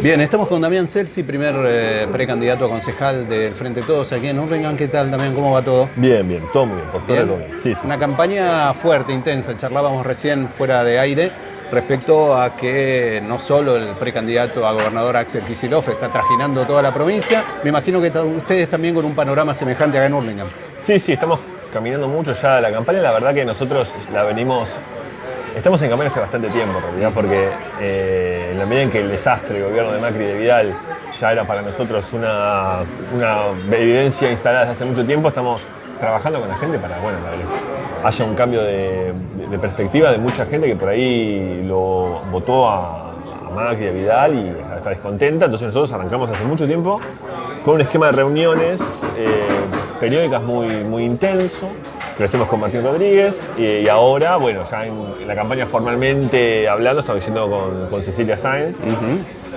Bien, estamos con Damián Celsi, primer eh, precandidato a concejal del Frente Todos aquí en Urlingan. ¿Qué tal, Damián? ¿Cómo va todo? Bien, bien, todo muy bien, por Bien. todo bien. Sí, sí. Una campaña fuerte, intensa. Charlábamos recién fuera de aire respecto a que no solo el precandidato a gobernador Axel Kicillof está trajinando toda la provincia, me imagino que ustedes también con un panorama semejante acá en Urlingan. Sí, sí, estamos caminando mucho ya la campaña. La verdad que nosotros la venimos. Estamos en campaña hace bastante tiempo, en realidad, porque eh, en la medida en que el desastre del gobierno de Macri y de Vidal ya era para nosotros una, una evidencia instalada desde hace mucho tiempo, estamos trabajando con la gente para, bueno, para que haya un cambio de, perspectiva de mucha gente que por ahí lo votó a, a Macri a Vidal y está descontenta. Entonces nosotros arrancamos hace mucho tiempo con un esquema de reuniones eh, periódicas muy, intenso, lo hacemos con Martín Rodríguez y, y ahora, bueno, ya en, en la campaña formalmente hablando, estamos diciendo con, con Cecilia Sáenz.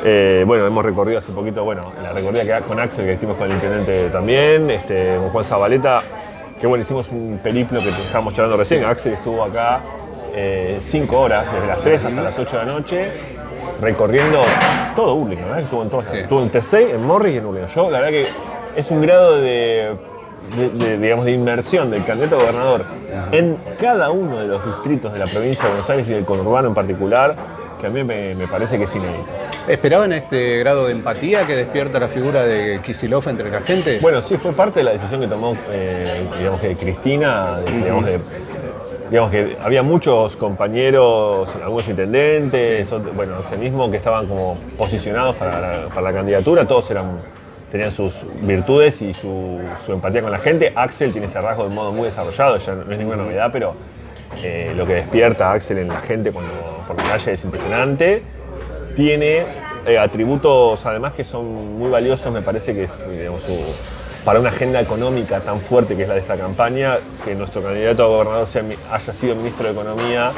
Eh, bueno, hemos recorrido hace poquito, bueno, la recorrida que con Axel, que hicimos con el intendente también, este, con Juan Zabaleta, que bueno, hicimos un periplo que te estábamos charlando recién. Axel estuvo acá eh, cinco horas, desde las 3 hasta las 8 de la noche, recorriendo todo Urlingan, ¿verdad? Estuvo en todas. Sí. Estuvo en Tesey, en Morris y en Urlingan. Yo, la verdad que es un grado de, de- de, digamos, de inmersión del candidato a gobernador en cada uno de los distritos de la provincia de Buenos Aires y del conurbano en particular, que a mí me, me parece que es inédito. ¿Esperaban este grado de empatía que despierta la figura de Kicillof entre la gente? Bueno, sí, fue parte de la decisión que tomó, eh, digamos que Cristina, de- digamos, de- digamos que había muchos compañeros, algunos intendentes, otros- bueno, mismo, que estaban como posicionados para la, para la candidatura, todos eran, tenían sus virtudes y su, empatía con la gente. Axel tiene ese rasgo de modo muy desarrollado, ya no es ninguna novedad, pero eh, lo que despierta Axel en la gente cuando por la calle es impresionante tiene eh, atributos además que son muy valiosos, me parece que es para una agenda económica tan fuerte que es la de esta campaña, que nuestro candidato a gobernador haya sido ministro de Economía,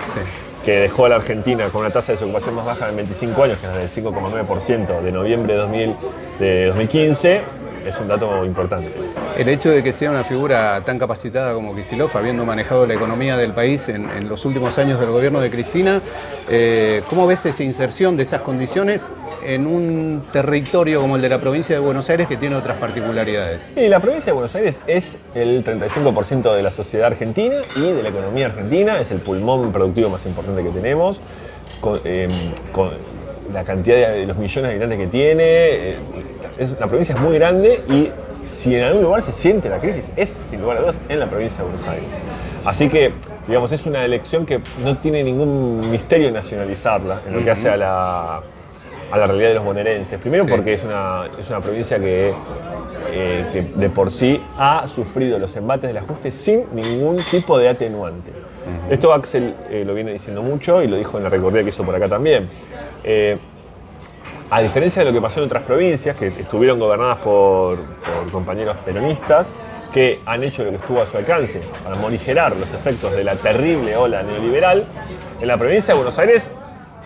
que dejó a la Argentina con una tasa de desocupación más baja en 25 años, que es del 5,9% de noviembre de, 2000 de 2015, es un dato importante. El hecho de que sea una figura tan capacitada como Kicillof, habiendo manejado la economía del país en, en los últimos años del gobierno de Cristina, eh, ¿cómo ves esa inserción de esas condiciones en un territorio como el de la provincia de Buenos Aires que tiene otras particularidades? Y la provincia de Buenos Aires es el 35% de la sociedad argentina y de la economía argentina, es el pulmón productivo más importante que tenemos, con, eh, con la cantidad de, los millones de habitantes que tiene, eh, es, la provincia es muy grande y si en algún lugar se siente la crisis, es sin lugar a dudas en la provincia de Buenos Aires. Así que, digamos, es una elección que no tiene ningún misterio nacionalizarla en lo que hace a la, a la realidad de los bonaerenses. Primero Sí. porque es una, es una provincia que, eh, que de por sí ha sufrido los embates del ajuste sin ningún tipo de atenuante. Esto Axel eh, lo viene diciendo mucho y lo dijo en la recorrida que hizo por acá también. Eh, a diferencia de lo que pasó en otras provincias, que estuvieron gobernadas por, por compañeros peronistas, que han hecho lo que estuvo a su alcance para morigerar los efectos de la terrible ola neoliberal, en la provincia de Buenos Aires,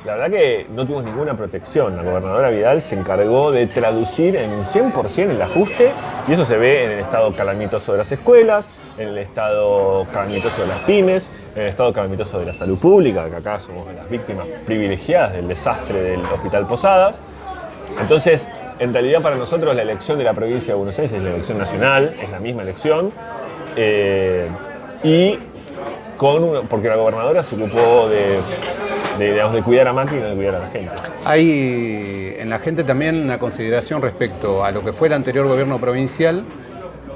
la verdad que no tuvimos ninguna protección. La gobernadora Vidal se encargó de traducir en un 100% el ajuste, y eso se ve en el estado calamitoso de las escuelas, en el estado calamitoso de las pymes, en el estado calamitoso de la salud pública, que acá somos las víctimas privilegiadas del desastre del Hospital Posadas. Entonces, en realidad para nosotros la elección de la provincia de Buenos Aires es la elección nacional, es la misma elección. eh, y con una- porque la gobernadora se ocupó de, de, de cuidar a Macri y no de cuidar a la gente. Hay en la gente también una consideración respecto a lo que fue el anterior gobierno provincial,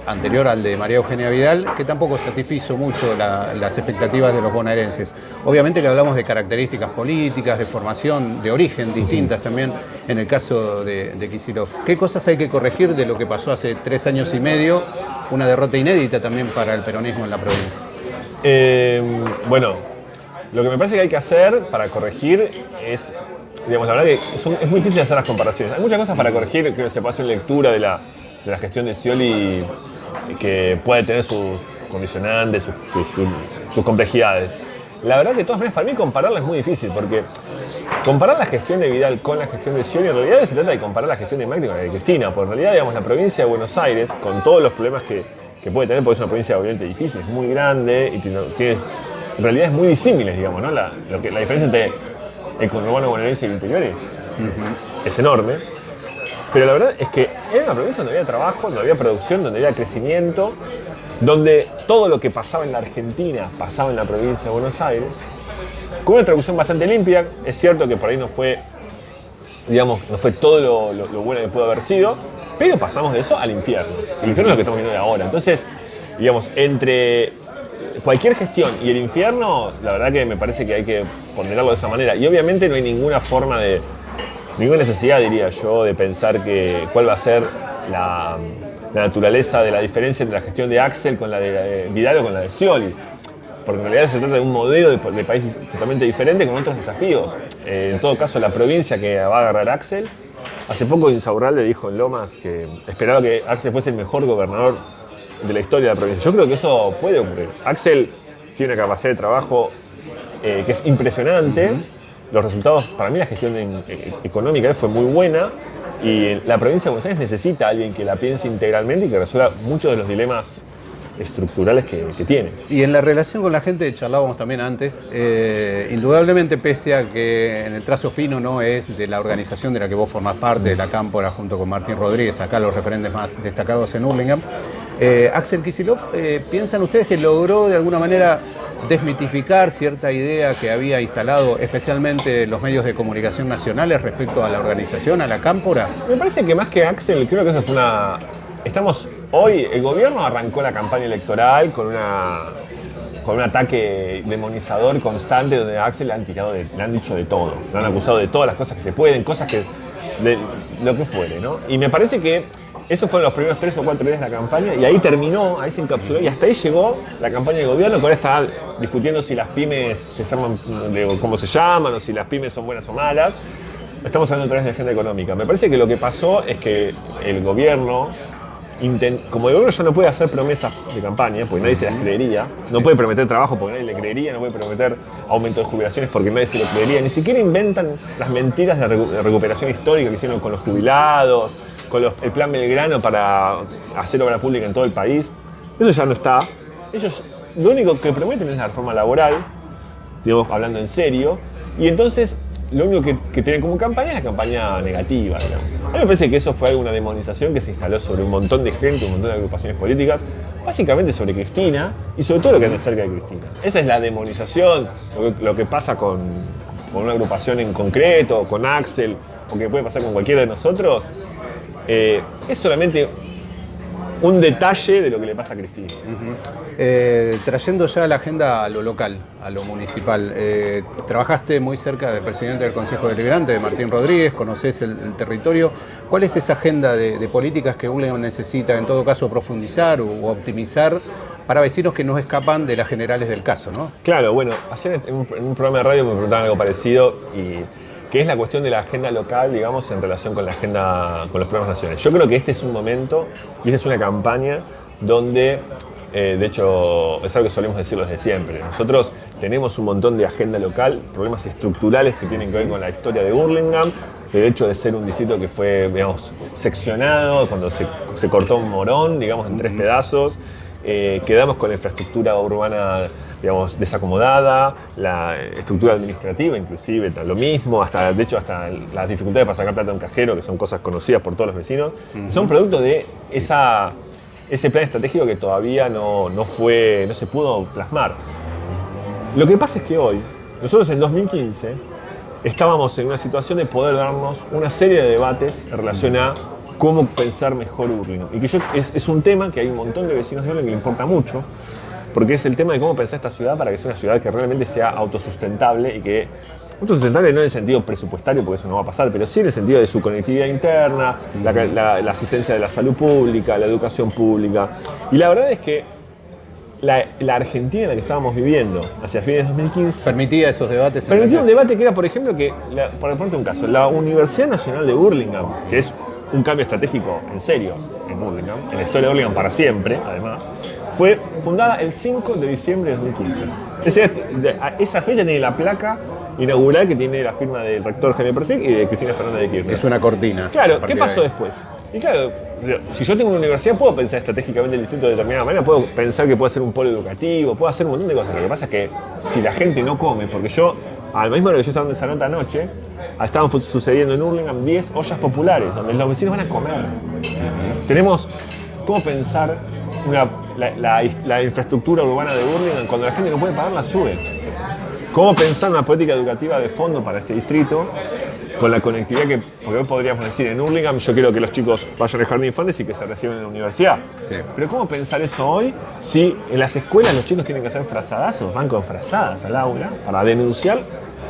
anterior al de María Eugenia Vidal, que tampoco satisfizo mucho la- las expectativas de los bonaerenses. Obviamente que hablamos de características políticas, de formación, de origen distintas también en el caso de, de Kicillof. ¿Qué cosas hay que corregir de lo que pasó hace tres años y medio, una derrota inédita también para el peronismo en la provincia? Eh, bueno, lo que me parece que hay que hacer para corregir es, digamos, la verdad que son- es muy difícil hacer las comparaciones. Hay muchas cosas para corregir, creo que se puede hacer lectura de la, de la gestión de Scioli que puede tener sus condicionantes, sus, sus- sus- sus complejidades. La verdad que todas maneras para mí compararla es muy difícil porque comparar la gestión de Vidal con la gestión de Scioli en realidad se trata de comparar la gestión de Macri con la de Cristina, porque en realidad digamos la provincia de Buenos Aires con todos los problemas que, que puede tener, porque es una provincia obviamente difícil, es muy grande y tiene, tiene realidades muy disímiles, digamos, ¿no? La, lo que, la diferencia entre el conurbano bonaerense y el interior es es enorme. Pero la verdad es que era una provincia donde había trabajo, donde había producción, donde había crecimiento, donde todo lo que pasaba en la Argentina pasaba en la provincia de Buenos Aires, con una traducción bastante limpia. Es cierto que por ahí no fue, digamos, no fue todo lo, bueno que pudo haber sido, pero pasamos de eso al infierno. El infierno es lo que estamos viendo de ahora. Entonces, digamos, entre cualquier gestión y el infierno, la verdad que me parece que hay que ponderarlo de esa manera. Y obviamente no hay ninguna forma de, ninguna necesidad, diría yo, de pensar que cuál va a ser la, naturaleza de la diferencia entre la gestión de Axel con la de eh, Vidal o con la de Scioli. Porque en realidad se trata de un modelo de, de país totalmente diferente con otros desafíos. Eh, en todo caso, la provincia que va a agarrar Axel, hace poco Insaurralde dijo en Lomas que esperaba que Axel fuese el mejor gobernador de la historia de la provincia. Yo creo que eso puede ocurrir. Axel tiene una capacidad de trabajo eh, que es impresionante. Los resultados, para mí la gestión eh, económica fue muy buena y la provincia de Buenos Aires necesita a alguien que la piense integralmente y que resuelva muchos de los dilemas estructurales que, que tiene. Y en la relación con la gente, charlábamos también antes, eh, indudablemente pese a que en el trazo fino no es de la organización de la que vos formás parte, de la Cámpora, junto con Martín Rodríguez, acá los referentes más destacados en Hurlingham, eh, Axel Kisilov, eh, ¿piensan ustedes que logró de alguna manera desmitificar cierta idea que había instalado especialmente los medios de comunicación nacionales respecto a la organización, a la Cámpora? Me parece que más que Axel, creo que eso fue una. Estamos. Hoy, el gobierno arrancó la campaña electoral con una. con un ataque demonizador constante donde a Axel le han tirado de- le han dicho de todo. Le han acusado de todas las cosas que se pueden, cosas que. lo que fuere, ¿no? Y me parece que. Esos fueron los primeros tres o cuatro días de la campaña y ahí terminó, ahí se encapsuló y hasta ahí llegó la campaña de gobierno que ahora está discutiendo si las pymes se llaman, cómo se llaman o si las pymes son buenas o malas. Estamos hablando otra vez de agenda económica. Me parece que lo que pasó es que el gobierno, como el gobierno ya no puede hacer promesas de campaña, porque nadie se las creería, no puede prometer trabajo porque nadie le creería, no puede prometer aumento de jubilaciones porque nadie se lo creería, ni siquiera inventan las mentiras de recuperación histórica que hicieron con los jubilados, con el plan Belgrano para hacer obra pública en todo el país. Eso ya no está. Ellos lo único que prometen es la reforma laboral, digamos, hablando en serio. Y entonces, lo único que, tienen como campaña es la campaña negativa. A mí me parece que eso fue una demonización que se instaló sobre un montón de gente, un montón de agrupaciones políticas, básicamente sobre Cristina y sobre todo lo que anda cerca de Cristina. Esa es la demonización, lo que, lo que pasa con, con una agrupación en concreto, con Axel, o que puede pasar con cualquiera de nosotros, eh, es solamente un detalle de lo que le pasa a Cristina. Eh, trayendo ya la agenda a lo local, a lo municipal, eh, trabajaste muy cerca del presidente del Consejo Deliberante, de Martín Rodríguez, conoces el, el territorio. ¿Cuál es esa agenda de, de políticas que Hurlingham necesita, en todo caso, profundizar o, optimizar para vecinos que no escapan de las generales del caso? ¿no? Claro, bueno, ayer en un, en un programa de radio me preguntaban algo parecido y que es la cuestión de la agenda local, digamos, en relación con la agenda, con los programas nacionales. Yo creo que este es un momento y esta es una campaña donde, eh, de hecho, es algo que solemos decirlo desde siempre. Nosotros tenemos un montón de agenda local, problemas estructurales que tienen que ver con la historia de Burlingame, el hecho de ser un distrito que fue, digamos, seccionado, cuando se, se cortó un morón, digamos, en tres pedazos. Eh, quedamos con la infraestructura urbana digamos, desacomodada, la estructura administrativa inclusive, lo mismo, hasta, de hecho hasta las dificultades para sacar plata de un cajero, que son cosas conocidas por todos los vecinos, son producto de esa, ese plan estratégico que todavía no, no, fue, no se pudo plasmar. Lo que pasa es que hoy, nosotros en 2015, estábamos en una situación de poder darnos una serie de debates en relación a cómo pensar mejor Hurlingham. Y que yo, es, es un tema que hay un montón de vecinos de Hurlingham que le importa mucho, porque es el tema de cómo pensar esta ciudad para que sea una ciudad que realmente sea autosustentable y que autosustentable no en el sentido presupuestario, porque eso no va a pasar, pero sí en el sentido de su conectividad interna, la, la- la asistencia de la salud pública, la educación pública. Y la verdad es que la, la Argentina en la que estábamos viviendo hacia fines de 2015 ¿Permitía esos debates? Permitía un debate que era, por ejemplo, que, la- por ponerte un caso, la Universidad Nacional de Burlingame, que es un cambio estratégico en serio en Burlingame, en la historia de Burlingame para siempre, además, fue fundada el 5 de diciembre de 2015. Esa, fecha tiene la placa inaugural que tiene la firma del rector Jaime Persic y de Cristina Fernández de Kirchner. Es una cortina. Claro, ¿qué de pasó después? Y claro, si yo tengo una universidad, puedo pensar estratégicamente el distrito de determinada manera, puedo pensar que puede ser un polo educativo, puedo hacer un montón de cosas. Lo que pasa es que si la gente no come, porque yo al mismo hora que yo estaba en esa nota anoche, estaban sucediendo en Hurlingham 10 ollas populares, donde los vecinos van a comer. Tenemos cómo pensar una- la, la- la infraestructura urbana de Hurlingham cuando la gente no puede pagar la sube. ¿Cómo pensar una política educativa de fondo para este distrito con la conectividad que, porque hoy podríamos decir, en Hurlingham yo quiero que los chicos vayan al jardín de infantes y que se reciban en la universidad. Sí. Pero ¿cómo pensar eso hoy si en las escuelas los chicos tienen que hacer frazadazos, van con frazadas al aula para denunciar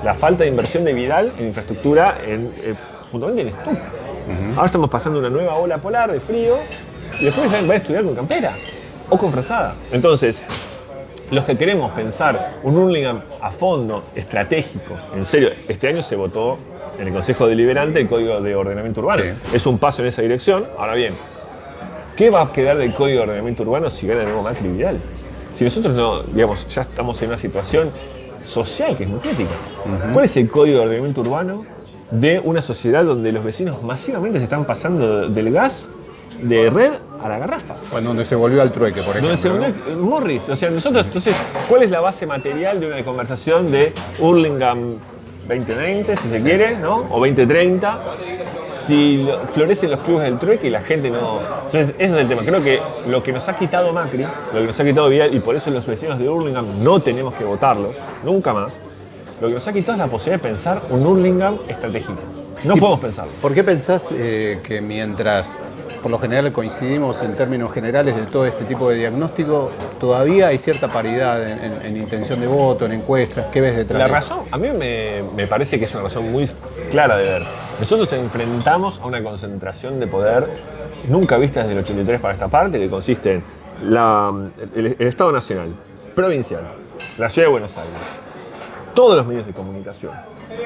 la falta de inversión de Vidal en infraestructura, en, eh, puntualmente en estufas? Ahora estamos pasando una nueva ola polar de frío y después van a estudiar con campera o con frazada. Entonces, los que queremos pensar un Hurlingham a fondo, estratégico, en serio, este año se votó en el Consejo Deliberante el Código de Ordenamiento Urbano. Sí. Es un paso en esa dirección. Ahora bien, ¿qué va a quedar del Código de Ordenamiento Urbano si gana de nuevo Macri Vidal? Si nosotros no, digamos, ya estamos en una situación social que es muy crítica. ¿Cuál es el Código de Ordenamiento Urbano de una sociedad donde los vecinos masivamente se están pasando del gas de red a la garrafa? Bueno, donde se volvió al trueque, por ejemplo. Donde se ¿no? unió Morris. O sea, nosotros, entonces, ¿cuál es la base material de una conversación de Hurlingham 2020, si se quiere, ¿no? O 2030? Si lo- florecen los clubes del trueque y la gente no. Entonces, ese es el tema. Creo que lo que nos ha quitado Macri, lo que nos ha quitado Vidal, y por eso los vecinos de Hurlingham no tenemos que votarlos, nunca más, lo que nos ha quitado es la posibilidad de pensar un Hurlingham estratégico. No podemos pensarlo. ¿Por qué pensás eh, que mientras por lo general coincidimos en términos generales de todo este tipo de diagnóstico, todavía hay cierta paridad en, en- en intención de voto, en encuestas? ¿Qué ves detrás La de razón, a mí me, me parece que es una razón muy clara de ver. Nosotros enfrentamos a una concentración de poder nunca vista desde el 83 para esta parte, que consiste en la- el, el Estado Nacional, provincial, la Ciudad de Buenos Aires, todos los medios de comunicación,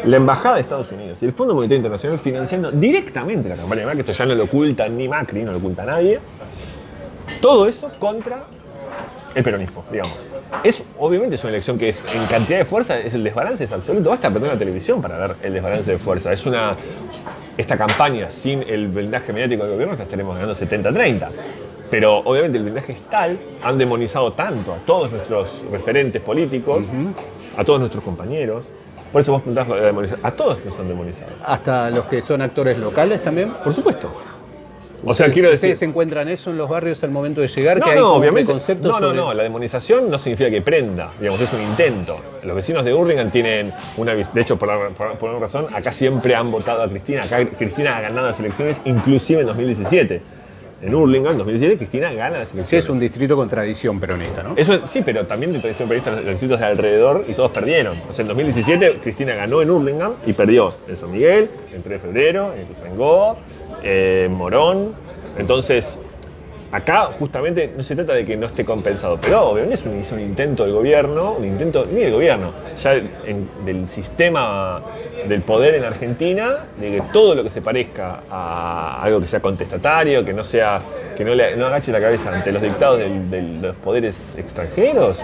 la Embajada de Estados Unidos y el Fondo Monetario Internacional financiando directamente la campaña de Macri, esto ya no lo oculta ni Macri, no lo oculta nadie, todo eso contra el peronismo, digamos. Es, obviamente es una elección que es, en cantidad de fuerza, es el desbalance es absoluto. Basta prender la televisión para ver el desbalance de fuerza. Es una. Esta campaña sin el blindaje mediático del gobierno, la estaremos ganando 70-30. Pero obviamente el blindaje es tal, han demonizado tanto a todos nuestros referentes políticos, a todos nuestros compañeros. Por eso vos preguntás lo de demonizar. A todos nos han demonizado. ¿Hasta los que son actores locales también? Por supuesto. O sea, quiero decir. ¿Ustedes encuentran eso en los barrios al momento de llegar? No, que hay no, como obviamente. preconceptos No, no, sobre- no. La demonización no significa que prenda. Digamos, es un intento. Los vecinos de Hurlingham tienen una. De hecho, por, la- por, por una razón, acá siempre han votado a Cristina. Acá Cristina ha ganado las elecciones, inclusive en 2017. En Hurlingham, en 2017, Cristina gana las elecciones. Sí, es un distrito con tradición peronista, ¿no? Eso, sí, pero también de tradición periodista los distritos de alrededor y todos perdieron. O sea, en 2017 Cristina ganó en Hurlingham y perdió en San Miguel, en 3 de febrero, en Ituzaingó, eh, en Morón. Entonces, acá justamente no se trata de que no esté compensado, pero obviamente es un, intento del gobierno, un intento ni del gobierno, ya del sistema del poder en Argentina, de que todo lo que se parezca a algo que sea contestatario, que no sea, que no, le, no agache la cabeza ante los dictados de los poderes extranjeros,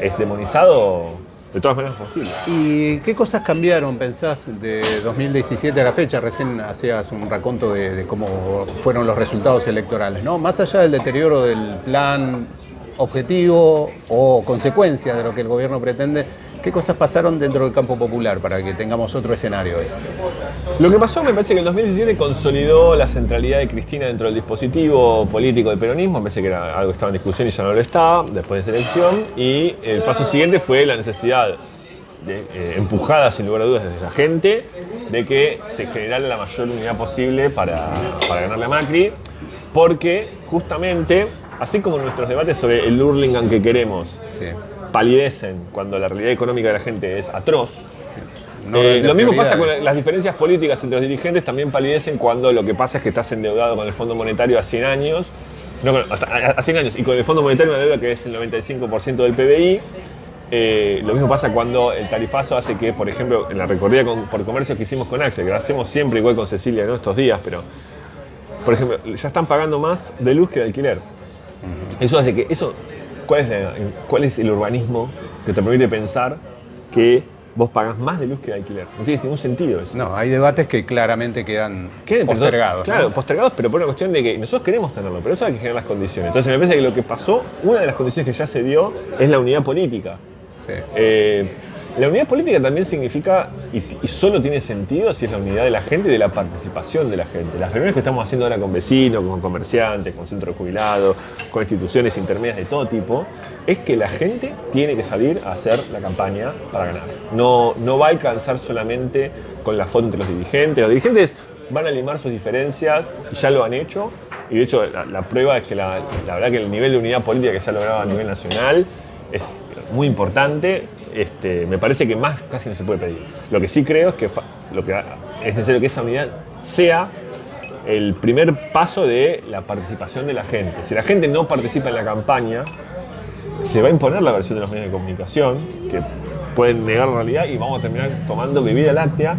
es demonizado de todas maneras posible. ¿Y qué cosas cambiaron, pensás, de 2017 a la fecha? Recién hacías un raconto de, de cómo fueron los resultados electorales, ¿no? Más allá del deterioro del plan objetivo o consecuencia de lo que el gobierno pretende, ¿qué cosas pasaron dentro del campo popular para que tengamos otro escenario hoy? Lo que pasó me parece que el 2017 consolidó la centralidad de Cristina dentro del dispositivo político del peronismo, me parece que era algo que estaba en discusión y ya no lo estaba después de esa elección, y el paso siguiente fue la necesidad, de, eh, empujada sin lugar a dudas desde la gente, de que se generara la mayor unidad posible para, para ganarle a Macri, porque justamente, así como nuestros debates sobre el Hurlingham que queremos Sí. Palidecen cuando la realidad económica de la gente es atroz, eh, lo mismo pasa con las diferencias políticas entre los dirigentes, también palidecen cuando lo que pasa es que estás endeudado con el Fondo Monetario a 100 años, no, hasta- a a 100 años, y con el Fondo Monetario una deuda que es el 95% del PBI. Eh, lo mismo pasa cuando el tarifazo hace que, por ejemplo, en la recorrida con- por comercios que hicimos con Axel, que lo hacemos siempre igual con Cecilia en estos días, pero, por ejemplo, ya están pagando más de luz que de alquiler. Eso hace que, eso, ¿cuál es, la- ¿cuál es el urbanismo que te permite pensar que vos pagás más de luz que de alquiler? No tiene ningún sentido eso. No, hay debates que claramente quedan postergados. ¿no? Claro, postergados, pero por una cuestión de que nosotros queremos tenerlo, pero eso hay que generar las condiciones. Entonces me parece que lo que pasó, una de las condiciones que ya se dio es la unidad política. Sí. Eh, La unidad política también significa, y, solo tiene sentido si es la unidad de la gente y de la participación de la gente. Las reuniones que estamos haciendo ahora con vecinos, con comerciantes, con centros jubilados, con instituciones intermedias de todo tipo, es que la gente tiene que salir a hacer la campaña para ganar. No, no va a alcanzar solamente con la foto entre los dirigentes. Los dirigentes van a limar sus diferencias y ya lo han hecho. Y de hecho, la, prueba es que la verdad que el nivel de unidad política que se ha logrado a nivel nacional es muy importante este, me parece que más casi no se puede pedir. Lo que sí creo es que, lo que es necesario que esa unidad sea el primer paso de la participación de la gente. Si la gente no participa en la campaña, se va a imponer la versión de los medios de comunicación, que pueden negar la realidad y vamos a terminar tomando bebida láctea,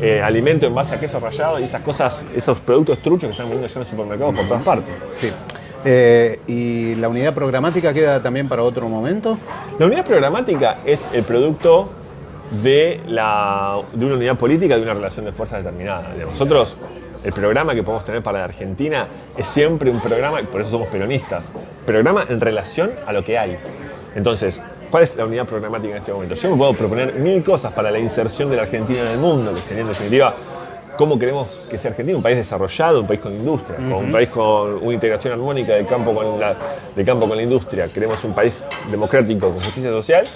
eh, alimento en base a queso rallado y esas cosas, esos productos truchos que están vendiendo ya en los supermercados por todas partes. Sí. Eh, ¿Y la unidad programática queda también para otro momento? La unidad programática es el producto de, la, de una unidad política, de una relación de fuerzas determinada. De nosotros, el programa que podemos tener para la Argentina es siempre un programa, por eso somos peronistas, programa en relación a lo que hay. Entonces, ¿cuál es la unidad programática en este momento? Yo me puedo proponer mil cosas para la inserción de la Argentina en el mundo, que sería en definitiva cómo queremos que sea Argentina, un país desarrollado, un país con industria, un país con una integración armónica del campo, con la, campo con la industria. Queremos un país democrático con justicia social.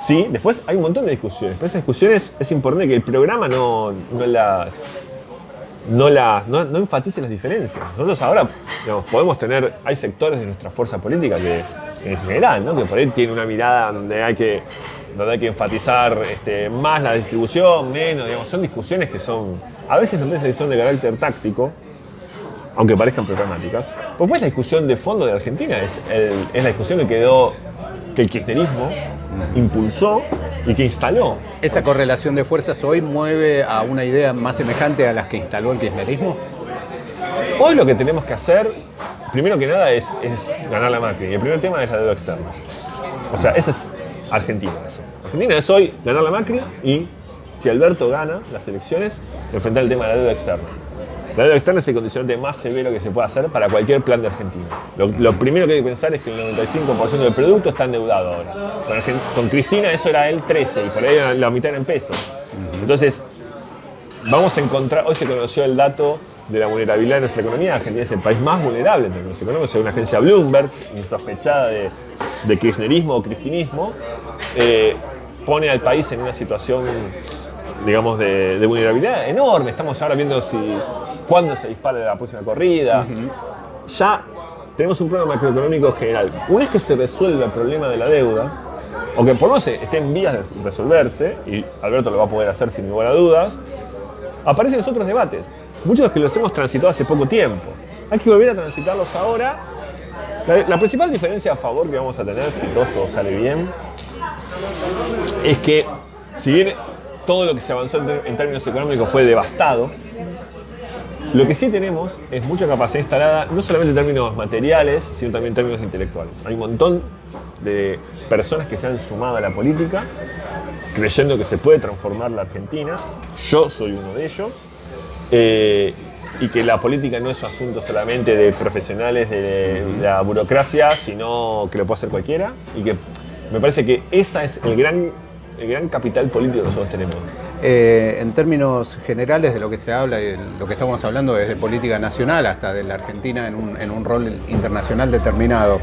Sí, después hay un montón de discusiones, pero esas discusiones es importante que el programa no, las no, la, no, enfatice las diferencias. Nosotros ahora podemos tener, hay sectores de nuestra fuerza política que en general, ¿no? que por ahí tiene una mirada donde hay que donde hay que enfatizar este, más la distribución, menos, digamos, son discusiones que son, a veces son de carácter táctico, aunque parezcan programáticas. Pues la discusión de fondo de Argentina es, es la discusión que quedó, que el kirchnerismo impulsó y que instaló. ¿Esa correlación de fuerzas hoy mueve a una idea más semejante a las que instaló el kirchnerismo? Hoy lo que tenemos que hacer, primero que nada, es, es ganar la máquina. Y el primer tema es la deuda externa. O sea, ese es Argentina eso. Argentina es hoy ganar la Macri y si Alberto gana las elecciones, enfrentar el tema de la deuda externa. La deuda externa es el condicionante más severo que se puede hacer para cualquier plan de Argentina. Lo, primero que hay que pensar es que el 95% del producto está endeudado ahora. Con, Cristina eso era el 13 y por ahí la mitad era en pesos. Entonces, vamos a encontrar, hoy se conoció el dato de la vulnerabilidad de nuestra economía. Argentina es el país más vulnerable en términos económicos, según una agencia Bloomberg, insospechada de, de kirchnerismo o cristinismo. Eh, pone al país en una situación, digamos, de, vulnerabilidad enorme. Estamos ahora viendo si cuándo se dispara la próxima corrida. Ya tenemos un problema macroeconómico general. Una vez que se resuelve el problema de la deuda, o que por lo menos esté en vías de resolverse, y Alberto lo va a poder hacer sin ninguna duda, aparecen los otros debates. Muchos de los que los hemos transitado hace poco tiempo. Hay que volver a transitarlos ahora. La, principal diferencia a favor que vamos a tener, si todo esto sale bien, es que si bien todo lo que se avanzó en, términos económicos fue devastado, lo que sí tenemos es mucha capacidad instalada, no solamente en términos materiales, sino también en términos intelectuales. Hay un montón de personas que se han sumado a la política, creyendo que se puede transformar la Argentina. Yo soy uno de ellos. Eh, y que la política no es un asunto solamente de profesionales de la burocracia, sino que lo puede hacer cualquiera. Y que me parece que ese es el gran, el gran capital político que nosotros tenemos. Eh, en términos generales de lo que se habla y lo que estamos hablando desde política nacional hasta de la Argentina en un, rol internacional determinado.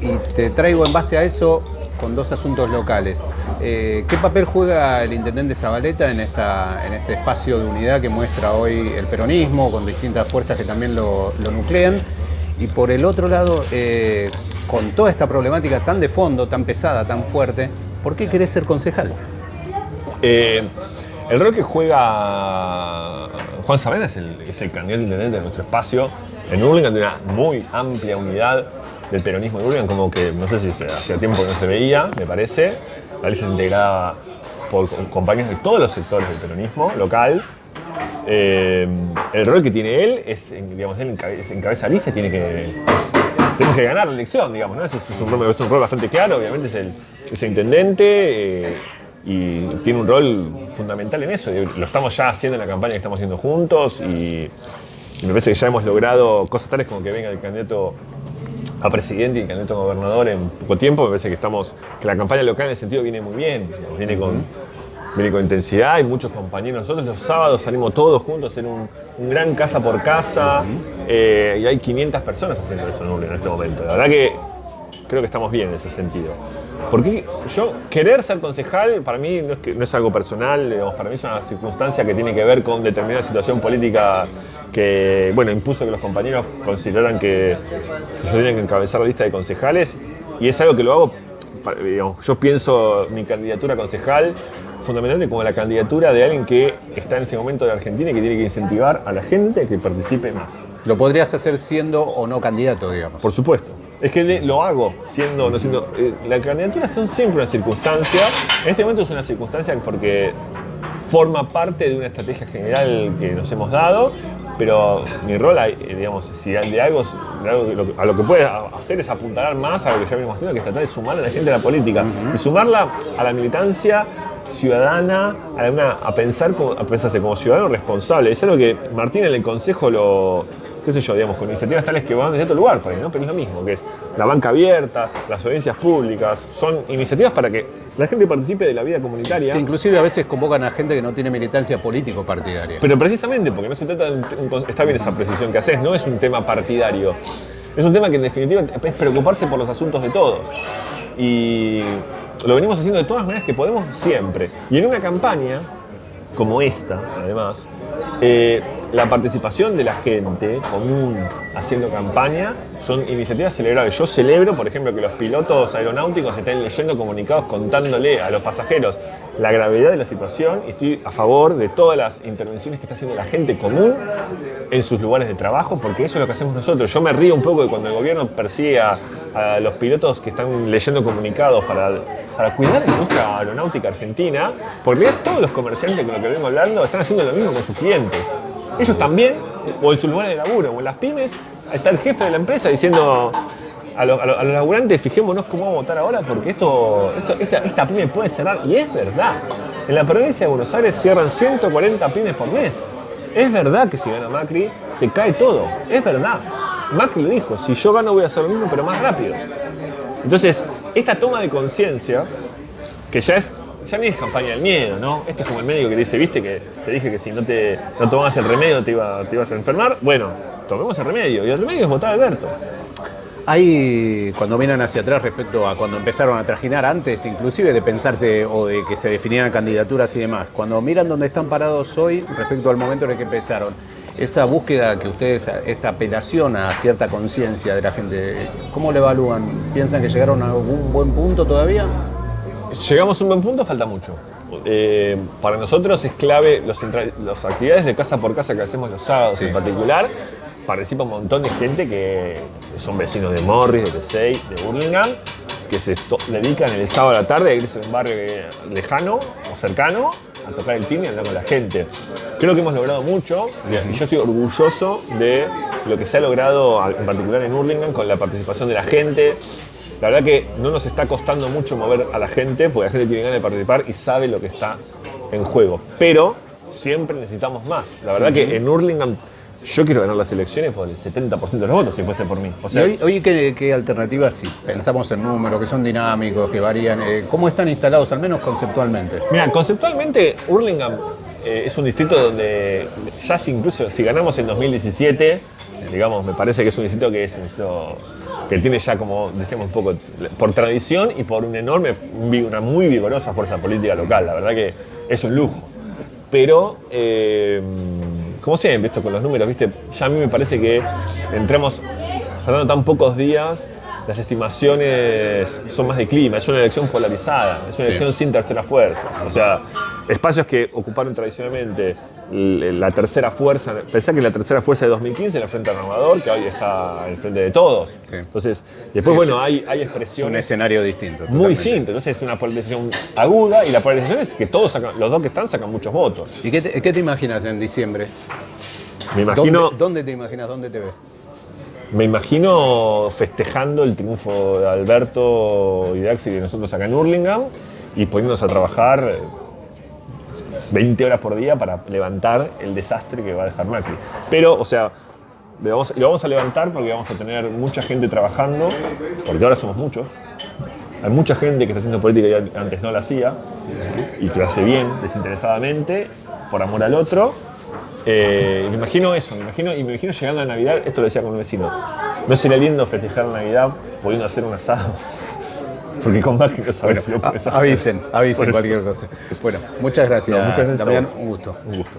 Y te traigo en base a eso con dos asuntos locales. Eh, ¿Qué papel juega el intendente Zabaleta en, esta, en este espacio de unidad que muestra hoy el peronismo, con distintas fuerzas que también lo, lo nuclean? Y por el otro lado, eh, con toda esta problemática tan de fondo, tan pesada, tan fuerte, ¿por qué querés ser concejal? Eh, el rol que juega Juan Sabena es el, es el candidato intendente de nuestro espacio en Urlingan, de una muy amplia unidad del peronismo de Urlingan, como que no sé si hacía tiempo que no se veía, me parece. La lista integrada por compañeros de todos los sectores del peronismo local, eh, el rol que tiene él es, digamos, él encabeza lista y tiene que, tiene que ganar la elección, digamos, ¿no? Es, un, rol, bastante claro, obviamente es el, es intendente eh, y tiene un rol fundamental en eso. Lo estamos ya haciendo en la campaña que estamos haciendo juntos y, me parece que ya hemos logrado cosas tales como que venga el candidato a presidente y candidato gobernador en poco tiempo. Me parece que estamos, que la campaña local en ese sentido viene muy bien, viene con, viene con intensidad. Hay muchos compañeros. Nosotros los sábados salimos todos juntos en un, un gran casa por casa eh, y hay 500 personas haciendo eso en en este momento. La verdad que creo que estamos bien en ese sentido. Porque yo, querer ser concejal, para mí no es, que, no es algo personal, digamos, para mí es una circunstancia que tiene que ver con determinada situación política que, bueno, impuso que los compañeros consideraran que yo tenía que encabezar la lista de concejales y es algo que lo hago, para- digamos, yo pienso mi candidatura a concejal fundamentalmente como la candidatura de alguien que está en este momento de Argentina y que tiene que incentivar a la gente a que participe más. Lo podrías hacer siendo o no candidato, digamos. Por supuesto. Es que lo hago siendo no siendo. eh, la candidatura son siempre una circunstancia. En este momento es una circunstancia porque forma parte de una estrategia general que nos hemos dado, pero mi rol, eh, digamos, si de algo, de algo a lo que puede hacer es apuntalar más a lo que ya venimos haciendo, que es tratar de sumar a la gente a la política y sumarla a la militancia ciudadana, a, una- a pensar como, a pensarse como ciudadano responsable. Es algo que Martín en el consejo lo, qué sé yo, digamos, con iniciativas tales que van desde otro lugar, por ahí, ¿no? Pero es lo mismo, que es la banca abierta, las audiencias públicas, son iniciativas para que la gente participe de la vida comunitaria. Que inclusive a veces convocan a gente que no tiene militancia político-partidaria. Pero precisamente porque no se trata de un, está bien esa precisión que haces, no es un tema partidario. Es un tema que en definitiva es preocuparse por los asuntos de todos. Y lo venimos haciendo de todas maneras que podemos siempre. Y en una campaña como esta, además, eh, la participación de la gente común haciendo campaña son iniciativas celebrables. Yo celebro, por ejemplo, que los pilotos aeronáuticos estén leyendo comunicados contándole a los pasajeros la gravedad de la situación y estoy a favor de todas las intervenciones que está haciendo la gente común en sus lugares de trabajo, porque eso es lo que hacemos nosotros. Yo me río un poco de cuando el gobierno persigue a, los pilotos que están leyendo comunicados para, para cuidar la industria aeronáutica argentina, porque todos los comerciantes con los que vengo hablando están haciendo lo mismo con sus clientes. Ellos también, o en sus lugares de laburo, o en las pymes, está el jefe de la empresa diciendo a, lo- a lo- a los laburantes, fijémonos cómo vamos a votar ahora, porque esto- esta, esta pyme puede cerrar. Y es verdad. En la provincia de Buenos Aires cierran 140 pymes por mes. Es verdad que si gana Macri, se cae todo. Es verdad. Macri lo dijo, si yo gano voy a hacer lo mismo, pero más rápido. Entonces, esta toma de conciencia, que ya es, ya ni es campaña del miedo, ¿no? Este es como el médico que dice, viste, que te dije que si no te no tomabas el remedio te, iba, te ibas a enfermar. Bueno, tomemos el remedio. Y el remedio es votar a Alberto. Hay, cuando miran hacia atrás respecto a cuando empezaron a trajinar antes, inclusive de pensarse o de que se definieran candidaturas y demás, cuando miran dónde están parados hoy respecto al momento en el que empezaron, esa búsqueda que ustedes, esta apelación a cierta conciencia de la gente, ¿cómo le evalúan? ¿Piensan que llegaron a algún buen punto todavía? Llegamos a un buen punto, falta mucho. Eh, para nosotros es clave los las actividades de casa por casa que hacemos los sábados Sí. en particular. Participa un montón de gente que son vecinos de Morris, de Tesey, de Burlingame, que se dedican el sábado a la tarde a irse a un barrio lejano o cercano a tocar el timbre y hablar con la gente. Creo que hemos logrado mucho y yo estoy orgulloso de lo que se ha logrado, en particular en Hurlingham, con la participación de la gente. La verdad que no nos está costando mucho mover a la gente, porque la gente tiene ganas de participar y sabe lo que está en juego. Pero siempre necesitamos más. La verdad que en Hurlingham yo quiero ganar las elecciones por el 70% de los votos, si fuese por mí. O ¿Y hoy, hoy qué, qué alternativas, si pensamos en números, que son dinámicos, que varían, eh, cómo están instalados, al menos conceptualmente? Mira, conceptualmente Hurlingham eh, es un distrito donde ya si incluso si ganamos en 2017, digamos, me parece que es un distrito que es un distrito que tiene ya como decíamos un poco por tradición y por un enorme, una muy vigorosa fuerza política local. La verdad que es un lujo. Pero, eh, como siempre, esto con los números, ¿viste? ya a mí me parece que entramos faltando tan pocos días, las estimaciones son más de clima, es una elección polarizada, es una Sí. elección sin tercera fuerza. O sea, espacios que ocuparon tradicionalmente la tercera fuerza, pensá que la tercera fuerza de 2015 era el Frente Renovador, que hoy está al frente de todos. Sí. Entonces, después, Sí, bueno, hay, hay Es un expresiones escenario distinto. muy totalmente. distintas. Entonces, es una polarización aguda y la polarización es que todos sacan, los dos que están sacan muchos votos. ¿Y qué te, qué te imaginas en diciembre? Me imagino. ¿Dónde, dónde te imaginas? ¿Dónde te ves? Me imagino festejando el triunfo de Alberto y de Axel y de nosotros acá en Hurlingham y poniéndonos a trabajar eh, 20 horas por día para levantar el desastre que va a dejar Macri. Pero, o sea, Le vamos- lo vamos a levantar porque vamos a tener mucha gente trabajando, porque ahora somos muchos. Hay mucha gente que está haciendo política y antes no la hacía, y que lo hace bien, desinteresadamente, por amor al otro. Eh, me imagino eso, me imagino, y me imagino llegando a Navidad, esto lo decía con un vecino, no sería lindo festejar Navidad pudiendo hacer un asado. Porque con Macri no sabes si lo A- avisen, avisen cualquier cosa. Bueno, muchas gracias. No, muchas gracias a vos. un gusto. Un gusto.